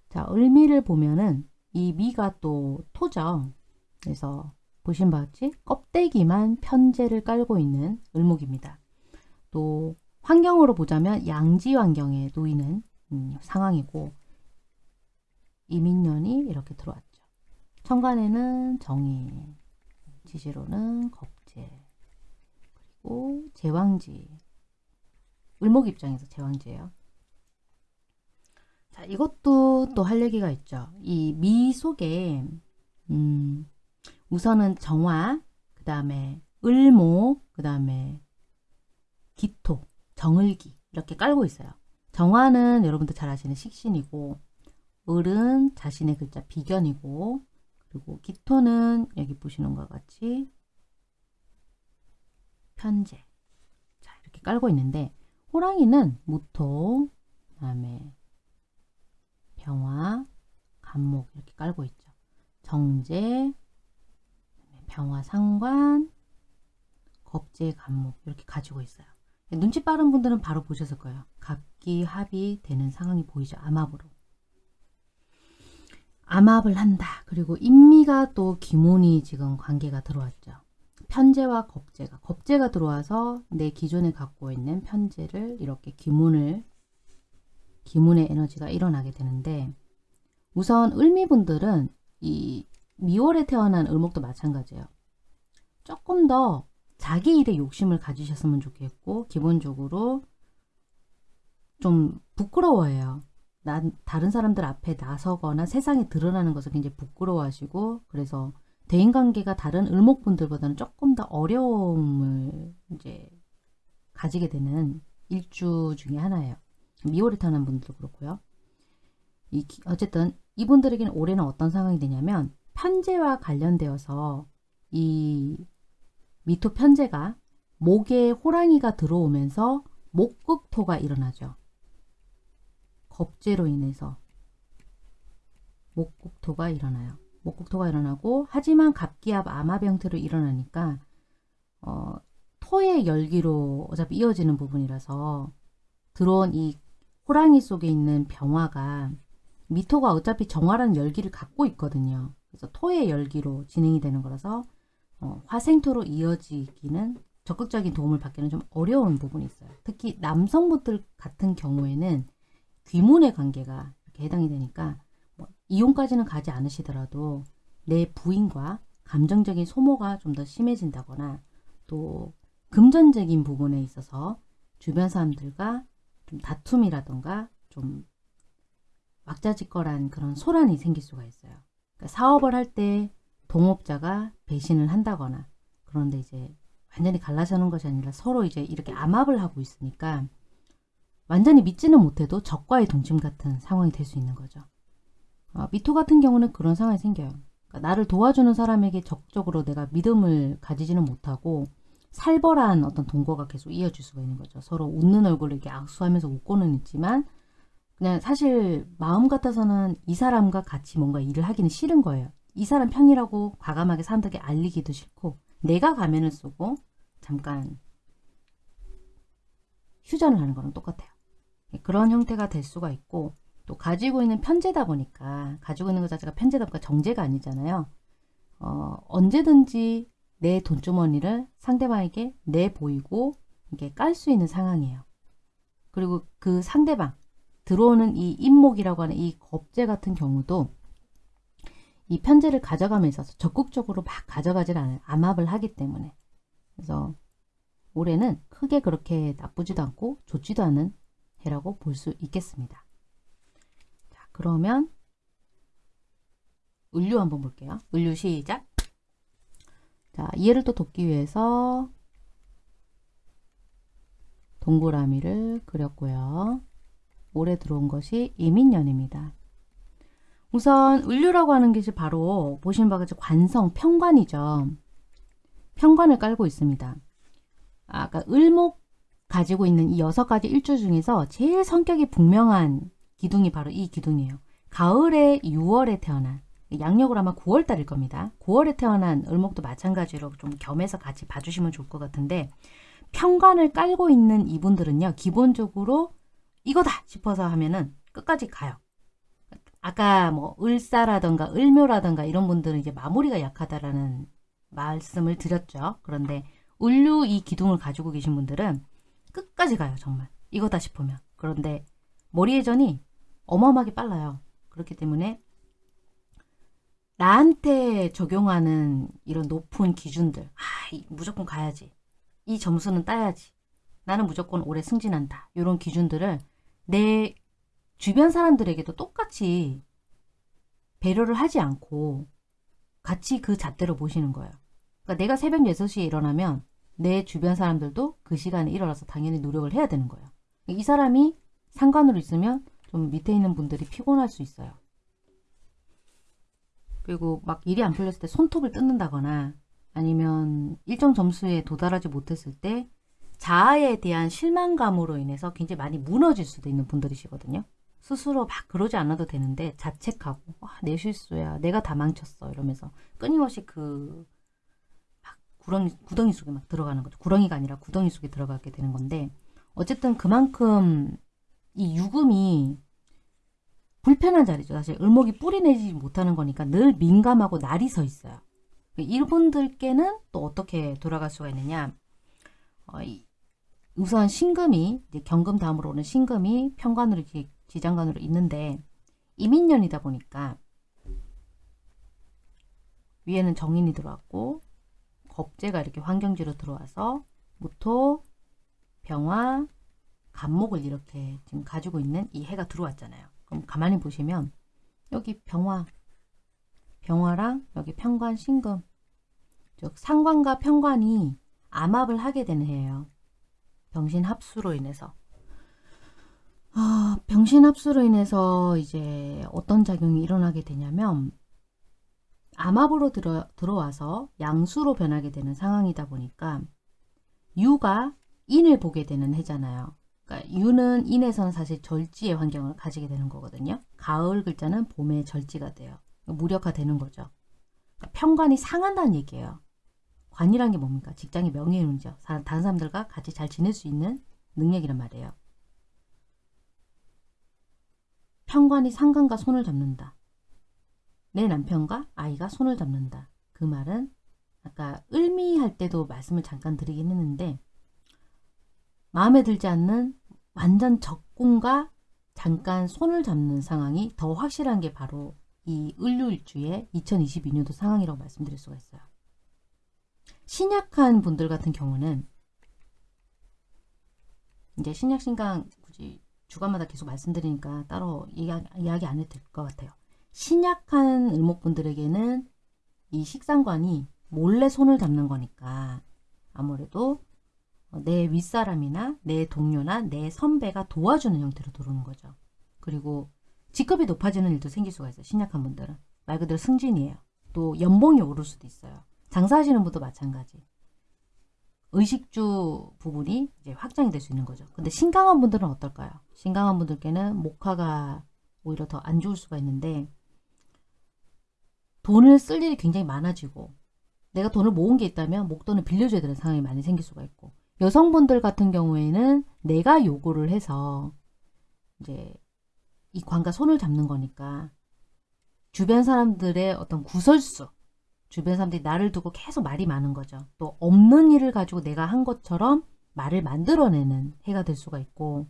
자 을미를 보면은 이 미가 또 토죠. 그래서 보신 바와 같이 껍데기만 편제를 깔고 있는 을목입니다. 또 환경으로 보자면 양지 환경에 놓이는 음, 상황이고 이민년이 이렇게 들어왔죠. 천간에는 정인, 지지로는 겁재, 그리고 제왕지, 을목 입장에서 제왕지예요. 자, 이것도 또 할 얘기가 있죠. 이 미 속에 음, 우선은 정화, 그 다음에 을목, 그 다음에 기토, 정을기 이렇게 깔고 있어요. 정화는 여러분들 잘 아시는 식신이고 을은 자신의 글자 비견이고 그리고 기토는 여기 보시는 것 같이 편제 자 이렇게 깔고 있는데 호랑이는 무토 그 다음에 병화 간목 이렇게 깔고 있죠. 정제 병화 상관 겁제 간목 이렇게 가지고 있어요. 눈치 빠른 분들은 바로 보셨을 거예요. 갑기 합이 되는 상황이 보이죠. 암합으로. 암합을 한다. 그리고 인미가 또 기문이 지금 관계가 들어왔죠. 편제와 겁제가. 겁제가 들어와서 내 기존에 갖고 있는 편제를 이렇게 기문을 기문의 에너지가 일어나게 되는데 우선 을미분들은 이 미월에 태어난 을목도 마찬가지예요. 조금 더 자기 일에 욕심을 가지셨으면 좋겠고 기본적으로 좀 부끄러워해요. 난 다른 사람들 앞에 나서거나 세상에 드러나는 것을 굉장히 부끄러워하시고 그래서 대인관계가 다른 을목분들보다는 조금 더 어려움을 이제 가지게 되는 일주 중에 하나예요. 미월에 태어난 분들도 그렇고요. 이, 어쨌든 이분들에게는 올해는 어떤 상황이 되냐면 편제와 관련되어서 이 미토 편제가 목에 호랑이가 들어오면서 목극토가 일어나죠. 겁제로 인해서 목국토가 일어나요. 목국토가 일어나고 하지만 갑기압 형태로 일어나니까 어, 토의 열기로 어차피 이어지는 부분이라서 들어온 이 호랑이 속에 있는 병화가 미토가 어차피 정화라는 열기를 갖고 있거든요. 그래서 토의 열기로 진행이 되는 거라서 어, 화생토로 이어지기는 적극적인 도움을 받기는 좀 어려운 부분이 있어요. 특히 남성분들 같은 경우에는 귀문의 관계가 이렇게 해당이 되니까 뭐 이혼까지는 가지 않으시더라도 내 부인과 감정적인 소모가 좀 더 심해진다거나 또 금전적인 부분에 있어서 주변 사람들과 좀 다툼이라던가 좀 왁자지껄한 그런 소란이 생길 수가 있어요. 그러니까 사업을 할 때 동업자가 배신을 한다거나 그런데 이제 완전히 갈라서는 것이 아니라 서로 이제 이렇게 암압을 하고 있으니까 완전히 믿지는 못해도 적과의 동침 같은 상황이 될 수 있는 거죠. 어, 미토 같은 경우는 그런 상황이 생겨요. 그러니까 나를 도와주는 사람에게 적극적으로 내가 믿음을 가지지는 못하고 살벌한 어떤 동거가 계속 이어질 수가 있는 거죠. 서로 웃는 얼굴을 이렇게 악수하면서 웃고는 있지만 그냥 사실 마음 같아서는 이 사람과 같이 뭔가 일을 하기는 싫은 거예요. 이 사람 편이라고 과감하게 사람들에게 알리기도 싫고 내가 가면을 쓰고 잠깐 휴전을 하는 거랑 똑같아요. 그런 형태가 될 수가 있고 또 가지고 있는 편제다 보니까 가지고 있는 것 자체가 편제다 보니까 정제가 아니잖아요. 어, 언제든지 내 돈주머니를 상대방에게 내보이고 이게 깔 수 있는 상황이에요. 그리고 그 상대방 들어오는 이 인목이라고 하는 이 겁제 같은 경우도 이 편제를 가져감에 있어서 적극적으로 막 가져가질 않아요. 암압을 하기 때문에. 그래서 올해는 크게 그렇게 나쁘지도 않고 좋지도 않은 해라고 볼 수 있겠습니다. 자, 그러면 을류 한번 볼게요. 을류 시작. 자, 이해를 또 돕기 위해서 동그라미를 그렸고요. 올해 들어온 것이 이민년입니다. 우선 을류라고 하는 것이 바로 보시는 바와 같이 관성, 평관이죠. 평관을 깔고 있습니다. 아까 을목 가지고 있는 이 여섯 가지 일주 중에서 제일 성격이 분명한 기둥이 바로 이 기둥이에요. 가을에 6월에 태어난 양력으로 아마 9월 달일 겁니다. 9월에 태어난 을목도 마찬가지로 좀 겸해서 같이 봐주시면 좋을 것 같은데 평관을 깔고 있는 이분들은요. 기본적으로 이거다 싶어서 하면은 끝까지 가요. 아까 뭐 을사라던가 을묘라던가 이런 분들은 이제 마무리가 약하다라는 말씀을 드렸죠. 그런데 을류 이 기둥을 가지고 계신 분들은 끝까지 가요. 정말 이거다 싶으면. 그런데 머리 회전이 어마어마하게 빨라요. 그렇기 때문에 나한테 적용하는 이런 높은 기준들 아 무조건 가야지 이 점수는 따야지 나는 무조건 올해 승진한다 이런 기준들을 내 주변 사람들에게도 똑같이 배려를 하지 않고 같이 그 잣대로 모시는 거예요. 그러니까 내가 새벽 6시에 일어나면 내 주변 사람들도 그 시간에 일어나서 당연히 노력을 해야 되는 거예요. 이 사람이 상관으로 있으면 좀 밑에 있는 분들이 피곤할 수 있어요. 그리고 막 일이 안 풀렸을 때 손톱을 뜯는다거나 아니면 일정 점수에 도달하지 못했을 때 자아에 대한 실망감으로 인해서 굉장히 많이 무너질 수도 있는 분들이시거든요. 스스로 막 그러지 않아도 되는데 자책하고 와, 내 실수야 내가 다 망쳤어 이러면서 끊임없이 그 구렁이, 구덩이 속에 막 들어가는 거죠. 구렁이가 아니라 구덩이 속에 들어가게 되는 건데 어쨌든 그만큼 이 유금이 불편한 자리죠. 사실 을목이 뿌리내지 못하는 거니까 늘 민감하고 날이 서 있어요. 이분들께는 또 어떻게 돌아갈 수가 있느냐. 어, 우선 신금이 경금 다음으로 오는 신금이 평관으로 지장관으로 있는데 이민년이다 보니까 위에는 정인이 들어왔고 겁재가 이렇게 환경지로 들어와서 무토, 병화, 간목을 이렇게 지금 가지고 있는 이 해가 들어왔잖아요. 그럼 가만히 보시면 여기 병화, 병화랑 여기 평관, 신금 즉 상관과 평관이 암합을 하게 되는 해예요. 병신 합수로 인해서 아, 병신 합수로 인해서 이제 어떤 작용이 일어나게 되냐면 암합으로 들어, 들어와서 양수로 변하게 되는 상황이다 보니까 유가 인을 보게 되는 해잖아요. 그러니까 유는 인에서는 사실 절지의 환경을 가지게 되는 거거든요. 가을 글자는 봄의 절지가 돼요. 무력화되는 거죠. 그러니까 평관이 상한다는 얘기예요. 관이란 게 뭡니까? 직장의 명예운이죠. 다른 사람들과 같이 잘 지낼 수 있는 능력이란 말이에요. 평관이 상관과 손을 잡는다. 내 남편과 아이가 손을 잡는다. 그 말은 아까 을미할 때도 말씀을 잠깐 드리긴 했는데 마음에 들지 않는 완전 적군과 잠깐 손을 잡는 상황이 더 확실한 게 바로 이 을류일주의 2022년도 상황이라고 말씀드릴 수가 있어요. 신약한 분들 같은 경우는 이제 신약 신강 굳이 주간마다 계속 말씀드리니까 따로 이야기, 이야기 안 해도 될 것 같아요. 신약한 을목분들에게는 이 식상관이 몰래 손을 잡는 거니까 아무래도 내 윗사람이나 내 동료나 내 선배가 도와주는 형태로 들어오는 거죠. 그리고 직급이 높아지는 일도 생길 수가 있어요. 신약한 분들은. 말 그대로 승진이에요. 또 연봉이 오를 수도 있어요. 장사하시는 분도 마찬가지. 의식주 부분이 이제 확장이 될 수 있는 거죠. 근데 신강한 분들은 어떨까요? 신강한 분들께는 목화가 오히려 더 안 좋을 수가 있는데 돈을 쓸 일이 굉장히 많아지고 내가 돈을 모은 게 있다면 목돈을 빌려줘야 되는 상황이 많이 생길 수가 있고 여성분들 같은 경우에는 내가 요구를 해서 이제 이 관과 손을 잡는 거니까 주변 사람들의 어떤 구설수 주변 사람들이 나를 두고 계속 말이 많은 거죠. 또 없는 일을 가지고 내가 한 것처럼 말을 만들어내는 해가 될 수가 있고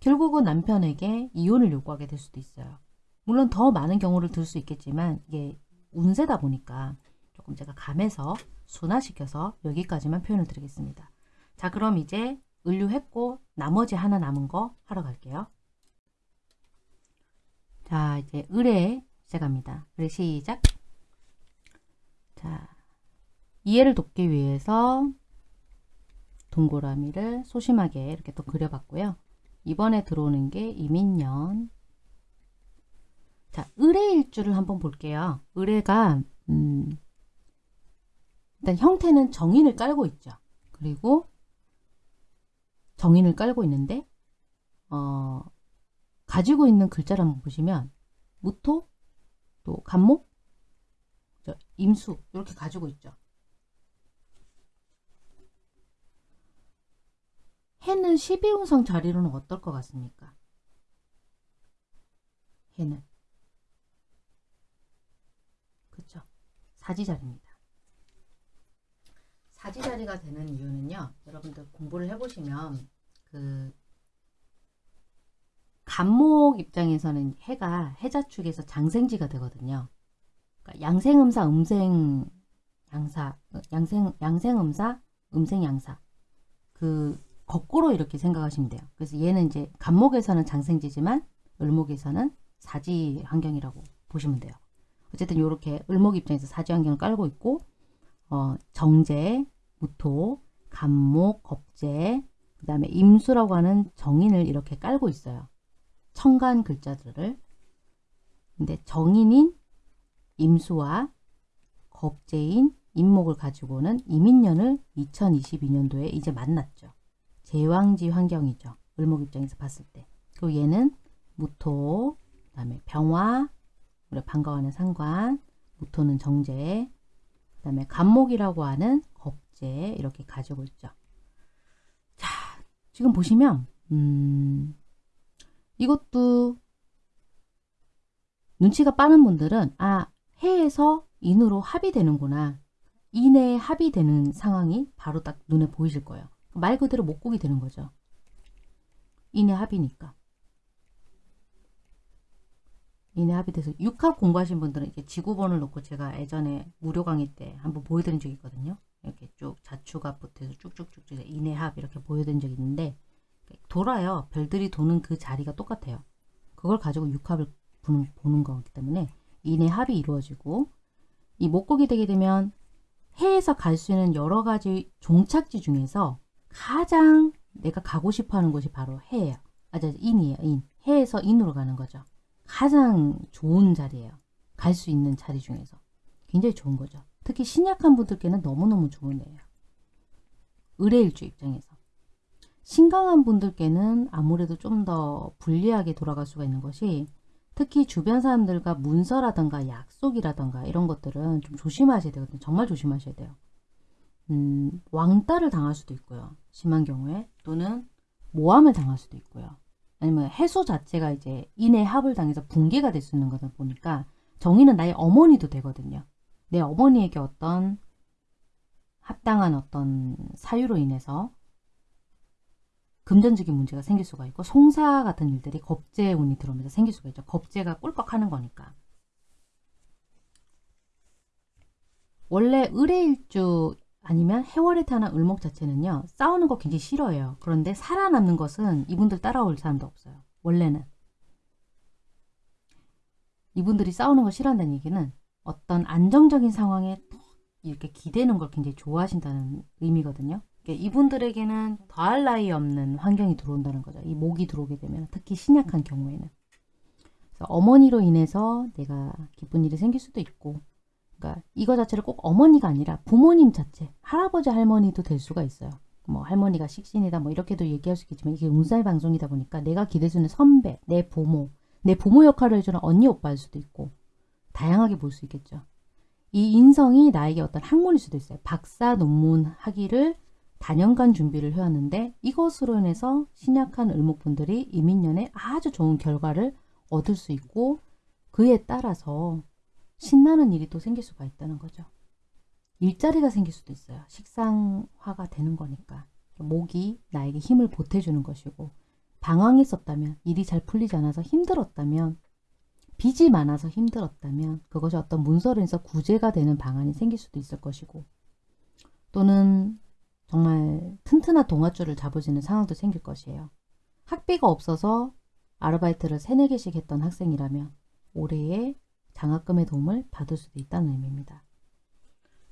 결국은 남편에게 이혼을 요구하게 될 수도 있어요. 물론 더 많은 경우를 들 수 있겠지만 이게 운세다 보니까 조금 제가 감해서 순화시켜서 여기까지만 표현을 드리겠습니다. 자 그럼 이제 을류했고 나머지 하나 남은 거 하러 갈게요. 자 이제 을에 시작합니다. 을에 시작. 자 이해를 돕기 위해서 동그라미를 소심하게 이렇게 또 그려봤고요. 이번에 들어오는 게 이민년. 자, 의뢰일주를 한번 볼게요. 의뢰가 음, 일단 형태는 정인을 깔고 있죠. 그리고 정인을 깔고 있는데 어, 가지고 있는 글자를 한번 보시면 무토, 또 간목, 임수 이렇게 가지고 있죠. 해는 12운성 자리로는 어떨 것 같습니까? 해는 그쵸? 사지자리입니다. 사지자리가 되는 이유는요. 여러분들 공부를 해보시면 그 간목 입장에서는 해가 해자축에서 장생지가 되거든요. 그러니까 양생음사, 음생 양사, 양생 양생음사, 음생 양사 그 거꾸로 이렇게 생각하시면 돼요. 그래서 얘는 이제 간목에서는 장생지지만 을목에서는 사지 환경이라고 보시면 돼요. 어쨌든 이렇게 을목 입장에서 사지 환경을 깔고 있고 어, 정제, 무토, 간목, 겁제, 그 다음에 임수라고 하는 정인을 이렇게 깔고 있어요. 청간 글자들을. 근데 정인인 임수와 겁제인 임목을 가지고는 이민년을 2022년도에 이제 만났죠. 제왕지 환경이죠. 을목 입장에서 봤을 때. 그리고 얘는 무토, 그 다음에 병화, 우리 반가워하는 상관, 무토는 정제, 그 다음에 간목이라고 하는 겁제 이렇게 가지고 있죠. 자, 지금 보시면 음, 이것도 눈치가 빠른 분들은 아 해에서 인으로 합의되는구나. 인에 합의되는 상황이 바로 딱 눈에 보이실 거예요. 말 그대로 목곡이 되는 거죠. 인에 합이니까. 인에 합의돼서 육합 공부하신 분들은 이렇게 지구본을 놓고 제가 예전에 무료 강의 때 한번 보여드린 적이 있거든요. 이렇게 쭉 자축합부터 해서 쭉쭉쭉 인에 합 이렇게 보여드린 적이 있는데 돌아요. 별들이 도는 그 자리가 똑같아요. 그걸 가지고 육합을 보는, 보는 거기 때문에 인의 합이 이루어지고 이 목곡이 되게 되면 해에서 갈 수 있는 여러 가지 종착지 중에서 가장 내가 가고 싶어 하는 곳이 바로 해예요. 아, 저 인이에요. 인. 해에서 인으로 가는 거죠. 가장 좋은 자리예요. 갈 수 있는 자리 중에서. 굉장히 좋은 거죠. 특히 신약한 분들께는 너무너무 좋은 애예요. 의뢰일주 입장에서. 신강한 분들께는 아무래도 좀 더 불리하게 돌아갈 수가 있는 것이 특히 주변 사람들과 문서라던가 약속이라던가 이런 것들은 좀 조심하셔야 되거든요. 정말 조심하셔야 돼요. 음, 왕따를 당할 수도 있고요. 심한 경우에 또는 모함을 당할 수도 있고요. 아니면 해소 자체가 이제 인의 합을 당해서 붕괴가 될 수 있는 거다 보니까 정의는 나의 어머니도 되거든요. 내 어머니에게 어떤 합당한 어떤 사유로 인해서 금전적인 문제가 생길 수가 있고 송사 같은 일들이 겁제 운이 들어오면서 생길 수가 있죠. 겁제가 꿀꺽하는 거니까. 원래 의뢰일주 아니면 해월에 타는 을목 자체는요. 싸우는 거 굉장히 싫어해요. 그런데 살아남는 것은 이분들 따라올 사람도 없어요. 원래는. 이분들이 싸우는 거 싫어한다는 얘기는 어떤 안정적인 상황에 이렇게 기대는 걸 굉장히 좋아하신다는 의미거든요. 이분들에게는 더할 나위 없는 환경이 들어온다는 거죠. 이 목이 들어오게 되면 특히 신약한 경우에는. 어머니로 인해서 내가 기쁜 일이 생길 수도 있고 그러니까 이거 자체를 꼭 어머니가 아니라 부모님 자체 할아버지 할머니도 될 수가 있어요. 뭐 할머니가 식신이다 뭐 이렇게도 얘기할 수 있겠지만 이게 운살 방송이다 보니까 내가 기댈 수 있는 선배, 내 부모, 내 부모 역할을 해주는 언니 오빠일 수도 있고 다양하게 볼 수 있겠죠. 이 인성이 나에게 어떤 학문일 수도 있어요. 박사 논문 하기를 다년간 준비를 해왔는데 이것으로 인해서 신약한 을목분들이 이민년에 아주 좋은 결과를 얻을 수 있고 그에 따라서 신나는 일이 또 생길 수가 있다는 거죠. 일자리가 생길 수도 있어요. 식상화가 되는 거니까. 목이 나에게 힘을 보태주는 것이고 방황했었다면 일이 잘 풀리지 않아서 힘들었다면 빚이 많아서 힘들었다면 그것이 어떤 문서로 인해서 구제가 되는 방안이 생길 수도 있을 것이고 또는 정말 튼튼한 동아줄을 있는 상황도 생길 것이에요. 학비가 없어서 아르바이트를 3, 4개씩 했던 학생이라면 올해에 장학금의 도움을 받을 수도 있다는 의미입니다.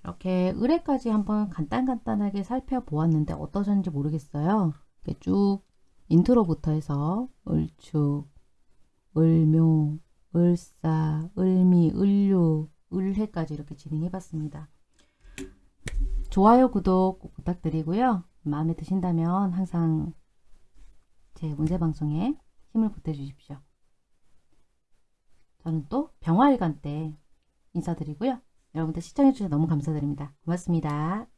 이렇게 의뢰까지 한번 간단간단하게 살펴보았는데 어떠셨는지 모르겠어요. 이렇게 쭉 intro부터 해서 을축, 을묘, 을사, 을미, 을유, 을해까지 이렇게 진행해봤습니다. 좋아요, 구독 꼭 부탁드리고요. 마음에 드신다면 항상 제 문세방송에 힘을 보태주십시오. 저는 또 병화일간 때 인사드리고요. 여러분들 시청해주셔서 너무 감사드립니다. 고맙습니다.